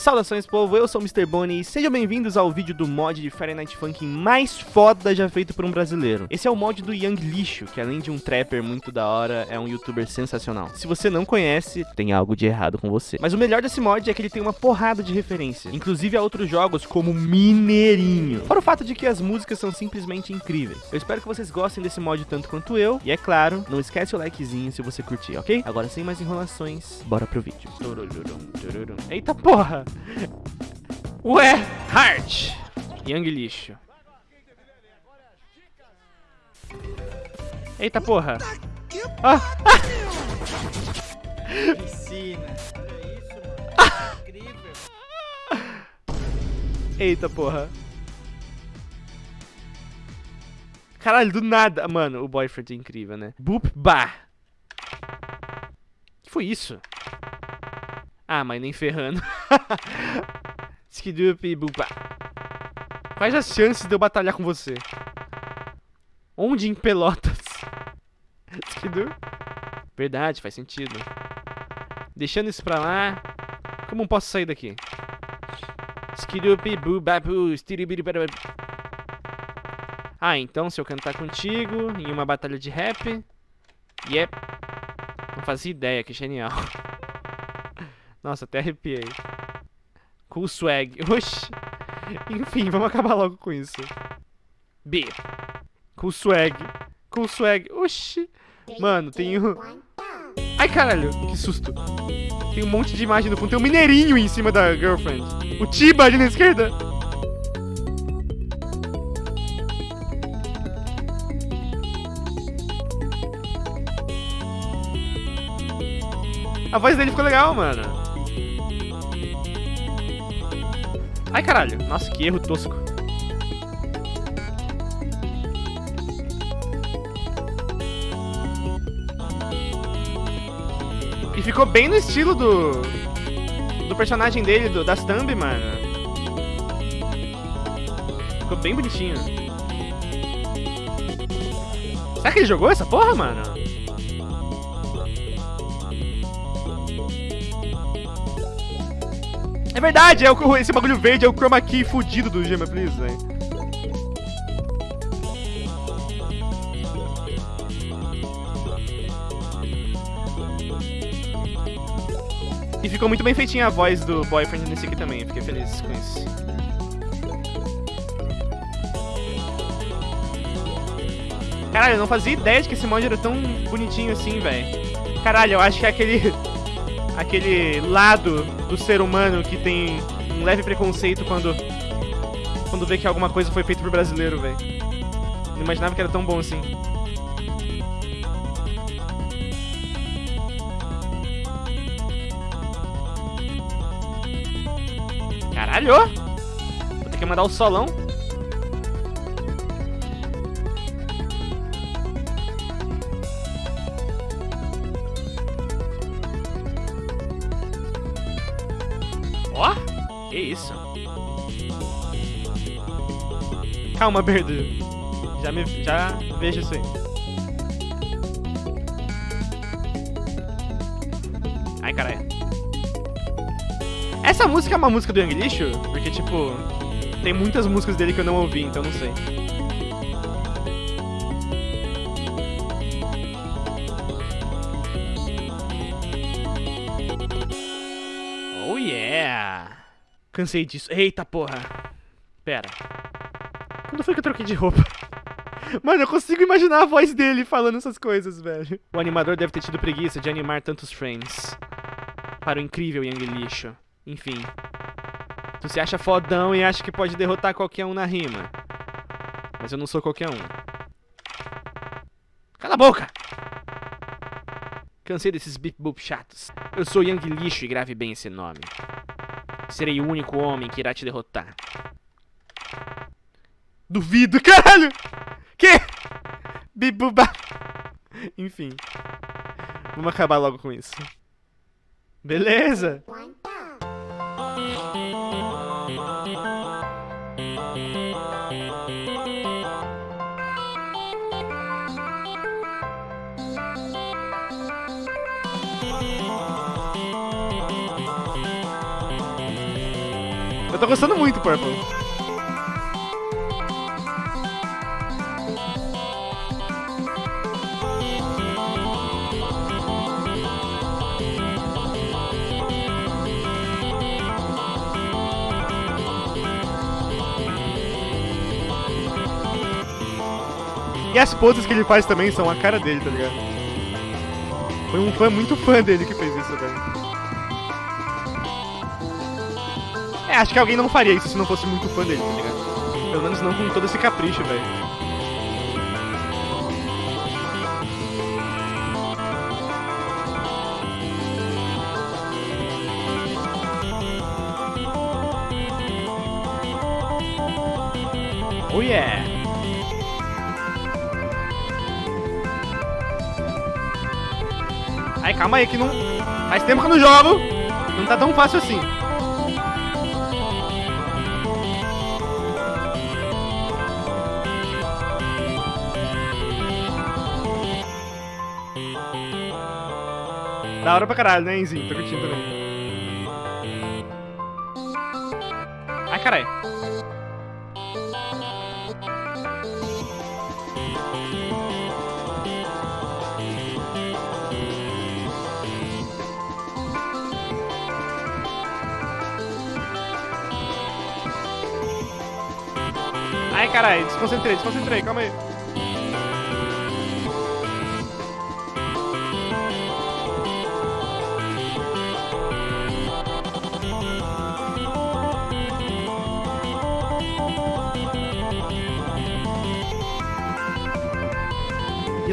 Saudações povo, eu sou o Mr. Bonnie e sejam bem-vindos ao vídeo do mod de Friday Night Funkin' mais foda já feito por um brasileiro. Esse é o mod do Young Lixo, que além de um trapper muito da hora, é um youtuber sensacional. Se você não conhece, tem algo de errado com você. Mas o melhor desse mod é que ele tem uma porrada de referência, inclusive a outros jogos como Mineirinho. Fora o fato de que as músicas são simplesmente incríveis. Eu espero que vocês gostem desse mod tanto quanto eu, e é claro, não esquece o likezinho se você curtir, ok? Agora sem mais enrolações, bora pro vídeo. Eita porra! Ué, Heart. Young lixo. Eita porra. Ah, ah. Piscina. Olha isso, mano. Incrível. Eita porra. Caralho, do nada. Mano, o boyfriend é incrível, né? Boop bah. Que foi isso? Ah, mas nem ferrando. Skidup bupa. Quais as chances de eu batalhar com você? Onde em Pelotas? Skidu? Verdade, faz sentido. Deixando isso pra lá. Como posso sair daqui? Skidup bubabu. Ah, então se eu cantar contigo em uma batalha de rap. Yep. Não fazia ideia, que genial. Nossa, até arrepiei. Cool swag. Oxi. Enfim, vamos acabar logo com isso. B. Cool swag. Cool swag. Oxi. Mano, tem um... Ai, caralho. Que susto. Tem um monte de imagem no fundo. Tem um mineirinho em cima da girlfriend. O Tiba ali na esquerda. A voz dele ficou legal, mano. Ai, caralho. Nossa, que erro tosco. E ficou bem no estilo do... Do personagem dele, do, das thumb, mano. Ficou bem bonitinho. Será que ele jogou essa porra, mano? É verdade, é o, esse bagulho verde é o chroma key fudido do Gema Please, velho. E ficou muito bem feitinha a voz do boyfriend nesse aqui também, fiquei feliz com isso. Caralho, eu não fazia ideia de que esse mod era tão bonitinho assim, velho. Caralho, eu acho que é aquele aquele lado do ser humano que tem um leve preconceito quando quando vê que alguma coisa foi feita por brasileiro, velho. Não imaginava que era tão bom assim. Caralho! Vou ter que mandar o solão. Isso? Calma, Berdu. Já, me, já vejo isso aí. Ai, caralho. Essa música é uma música do Young Lixo? Porque, tipo, tem muitas músicas dele que eu não ouvi, então não sei. Oh yeah! Cansei disso. Eita porra! Pera. Quando foi que eu troquei de roupa? Mano, eu consigo imaginar a voz dele falando essas coisas, velho. O animador deve ter tido preguiça de animar tantos frames. Para o incrível Young Lixo. Enfim. Tu se acha fodão e acha que pode derrotar qualquer um na rima. Mas eu não sou qualquer um. Cala a boca! Cansei desses bip boop chatos. Eu sou Young Lixo e grave bem esse nome. Serei o único homem que irá te derrotar. Duvido, caralho! Que? Bibuba. Enfim. Vamos acabar logo com isso. Beleza. Tô gostando muito, Purple. E as poses que ele faz também são a cara dele, tá ligado? Foi um fã muito fã dele que fez isso, velho. É, acho que alguém não faria isso se não fosse muito fã dele, tá ligado? Pelo menos não com todo esse capricho, velho. Oh yeah! Ai, calma aí que não... Faz tempo que eu não jogo. Não tá tão fácil assim. Da hora pra caralho, né, Enzinho? Tô curtindo também. Ai, caralho. Ai, caralho, desconcentrei, desconcentrei, calma aí.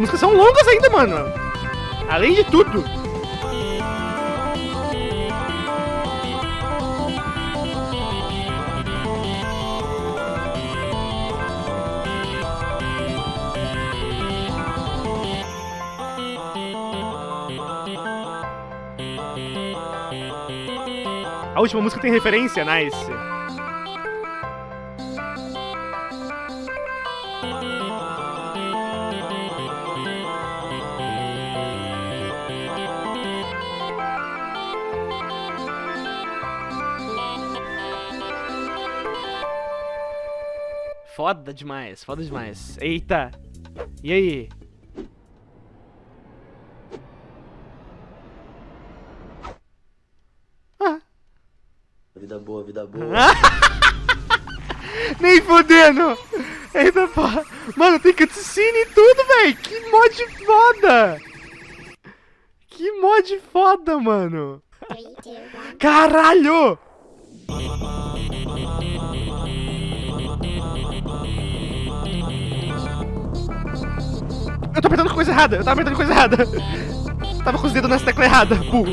Músicas são longas ainda, mano. Além de tudo. A última música tem referência, nice. Foda demais, foda demais. Eita! E aí? Vida boa, vida boa. Nem fudendo! Eita porra! Mano, tem cutscene e tudo, velho! Que mod foda! Que mod foda, mano! Caralho! Eu tô apertando coisa errada! Eu tava apertando coisa errada! Tava com os dedos nessa tecla errada, burro!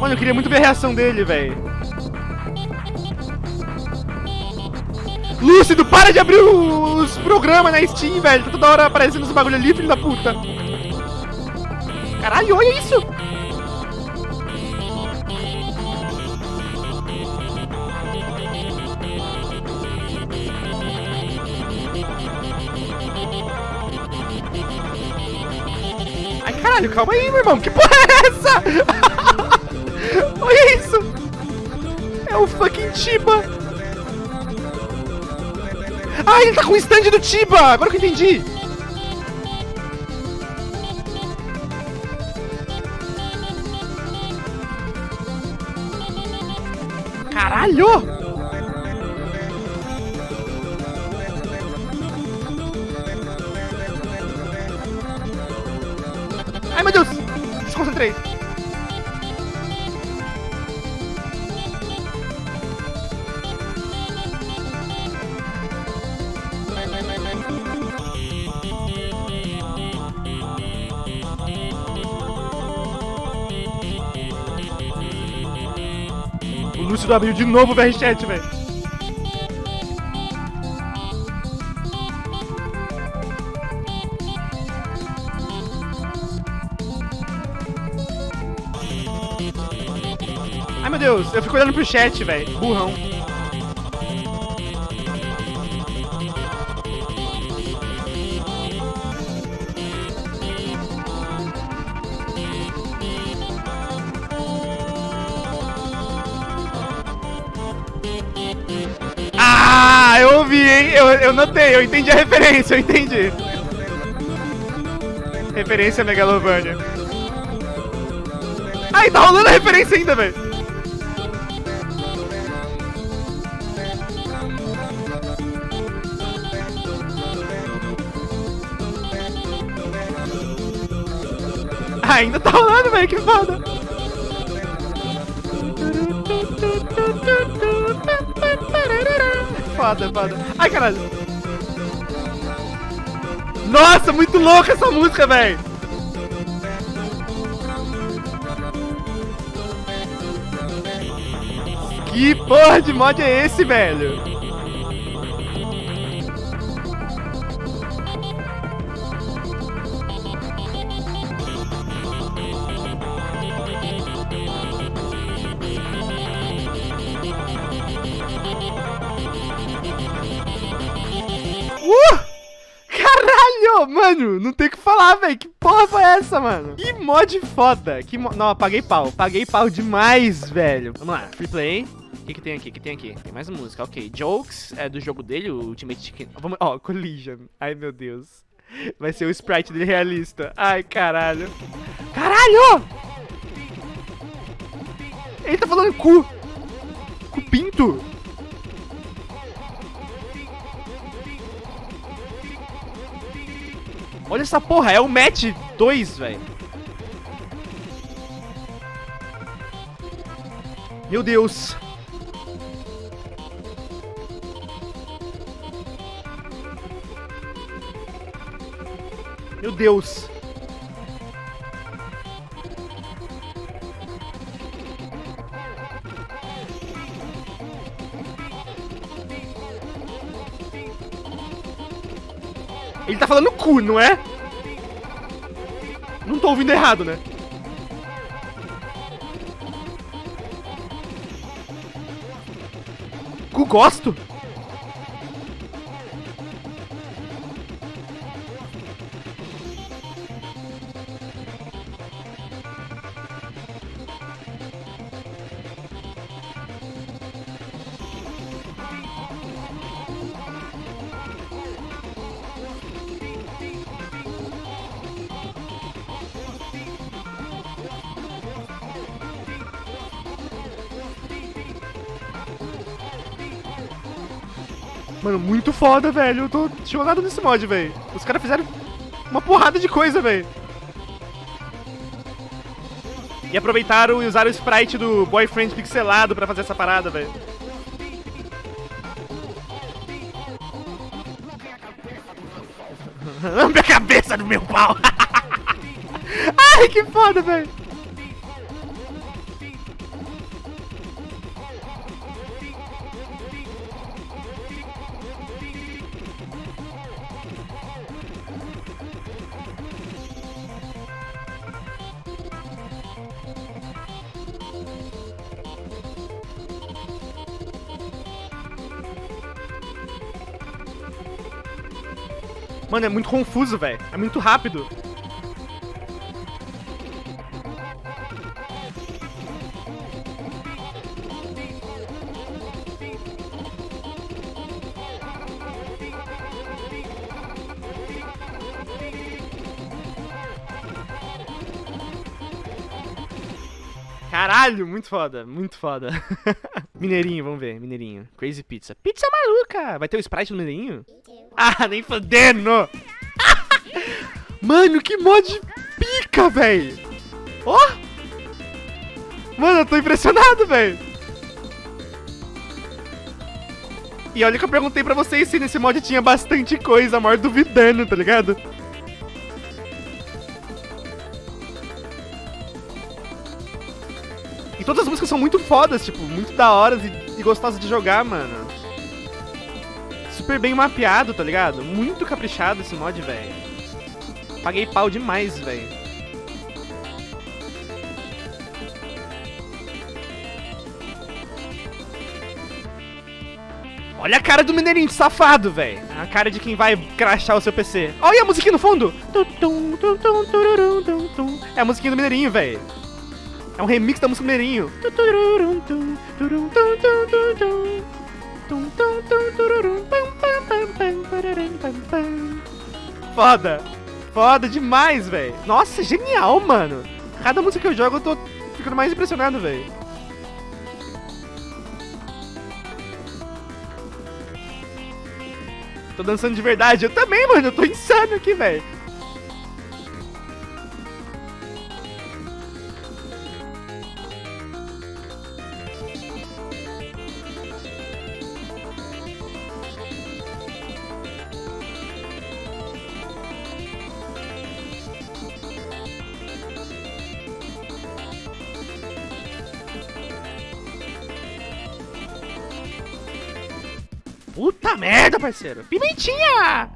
Mano, eu queria muito ver a reação dele, velho. Lúcido, para de abrir os programas na Steam, velho. Tá toda hora aparecendo esse bagulho ali, filho da puta. Caralho, olha isso. Caralho, calma aí, meu irmão. Que porra é essa? Olha isso! É o fucking Tiba! Ah, ele tá com o stand do Tiba! Agora que eu entendi! Caralho! Abriu de novo o VRChat, velho. Ai meu Deus, eu fico olhando pro chat, velho. Burrão. Eu, eu notei, eu entendi a referência, eu entendi. Referência Megalovania. Ai, tá rolando a referência ainda, velho. Ainda tá rolando, velho, que foda. Foda. Ai, caralho. Nossa, muito louca essa música, velho. Que porra de mod é esse, velho? Não tem o que falar, velho. Que porra foi essa, mano? Que mod foda. Que mo... Não, paguei pau. Paguei pau demais, velho. Vamos lá, free play. O que, que tem aqui? O que tem aqui? Tem mais música, ok. Jokes é do jogo dele, o Ultimate Chicken. Vamos... Ó, Collision. Ai, meu Deus. Vai ser o sprite dele realista. Ai, caralho. Caralho! Ele tá falando cu. Cu Olha essa porra, é o match 2, velho. Meu Deus. Meu Deus. Ele tá falando cu, não é? Não tô ouvindo errado, né? Cu gosto? Mano, muito foda, velho. Eu tô chocado nesse mod, velho. Os caras fizeram uma porrada de coisa, velho. E aproveitaram e usaram o sprite do boyfriend pixelado pra fazer essa parada, velho. Lambe a cabeça do meu pau! Ai, que foda, velho! Mano, é muito confuso, velho. É muito rápido. Caralho, muito foda, muito foda. Mineirinho, vamos ver, Mineirinho. Crazy Pizza. Pizza maluca! Vai ter o Sprite no Mineirinho? Ah, nem fodendo! Mano, que mod pica, velho! Ó! Oh! Mano, eu tô impressionado, velho! E olha que eu perguntei pra vocês se nesse mod tinha bastante coisa, maior duvidando, tá ligado? Todas as músicas são muito fodas, tipo, muito da hora e, e gostosas de jogar, mano. Super bem mapeado, tá ligado? Muito caprichado esse mod, velho. Paguei pau demais, velho. Olha a cara do mineirinho safado, velho. A cara de quem vai crachar o seu PC. Olha a musiquinha no fundo. É a musiquinha do mineirinho, velho. É um remix da música mineirinho. Foda. Foda demais, velho. Nossa, genial, mano. Cada música que eu jogo eu tô ficando mais impressionado, velho. Tô dançando de verdade. Eu também, mano. Eu tô insano aqui, velho. Merda, parceiro. Pimentinha!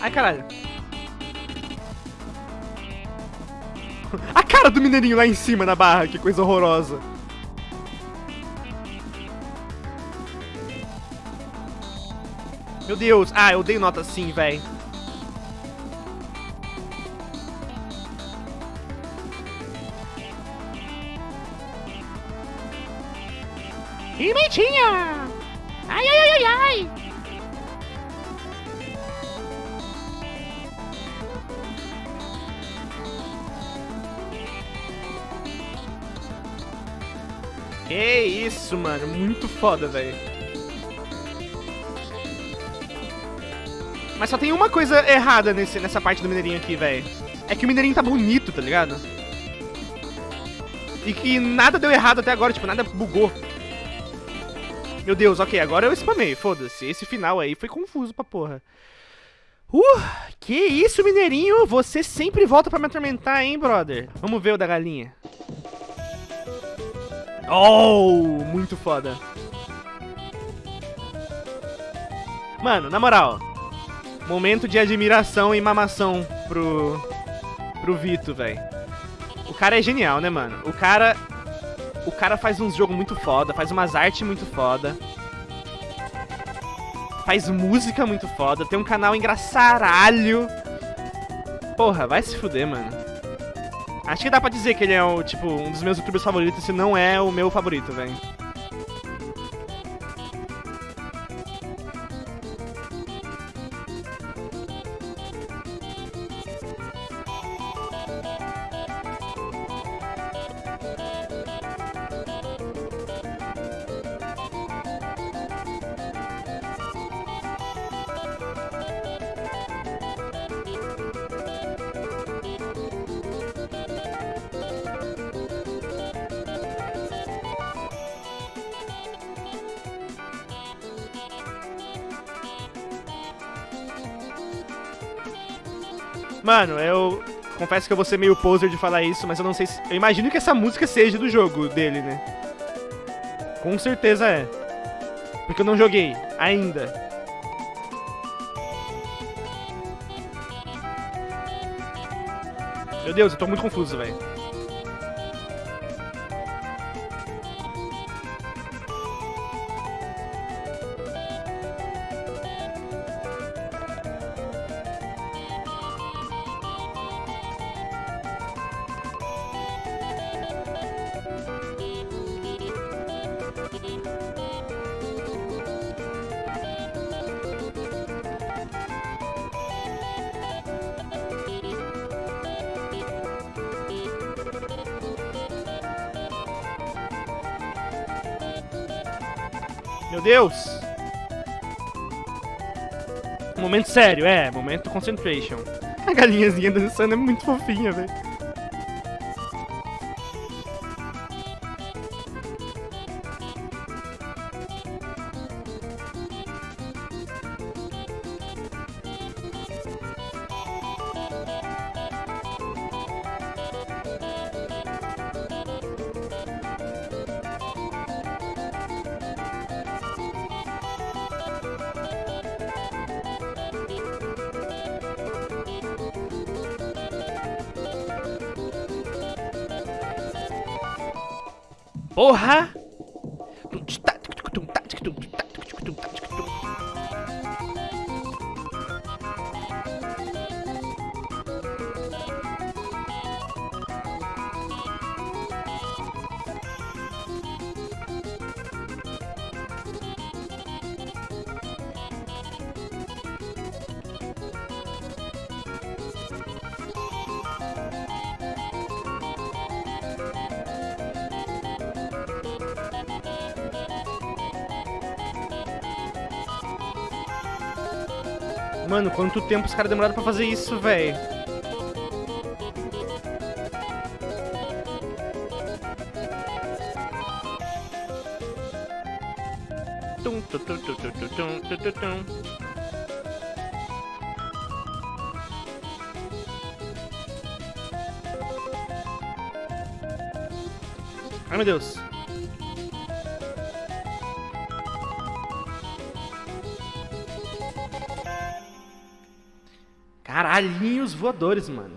Ai, caralho. A cara do mineirinho lá em cima na barra, que coisa horrorosa. Meu Deus. Ah, eu dei nota sim, velho. Pimentinha! Que isso, mano. Muito foda, velho. Mas só tem uma coisa errada nesse, nessa parte do Mineirinho aqui, velho. É que o Mineirinho tá bonito, tá ligado? E que nada deu errado até agora, tipo, nada bugou. Meu Deus, ok, agora eu spamei, foda-se. Esse final aí foi confuso pra porra. Uh, que isso, Mineirinho? Você sempre volta pra me atormentar, hein, brother? Vamos ver o da galinha. Oh, muito foda. Mano, na moral. Momento de admiração e mamação pro, pro Vito, velho. O cara é genial, né, mano? O cara... O cara faz uns jogos muito foda, faz umas artes muito foda. Faz música muito foda, tem um canal engraçaralho. Porra, vai se fuder, mano. Acho que dá pra dizer que ele é, o, tipo, um dos meus youtubers favoritos, se não é o meu favorito, velho. Mano, eu confesso que eu vou ser meio poser de falar isso, mas eu não sei se... Eu imagino que essa música seja do jogo dele, né? Com certeza é. Porque eu não joguei ainda. Meu Deus, eu tô muito confuso, velho. Meu Deus! Momento sério, é, momento concentration. A galinhazinha dançando é muito fofinha, velho. Porra! Mano, quanto tempo os caras demoraram pra fazer isso, velho? Tum. Ai, meu Deus. Caralhinhos voadores, mano.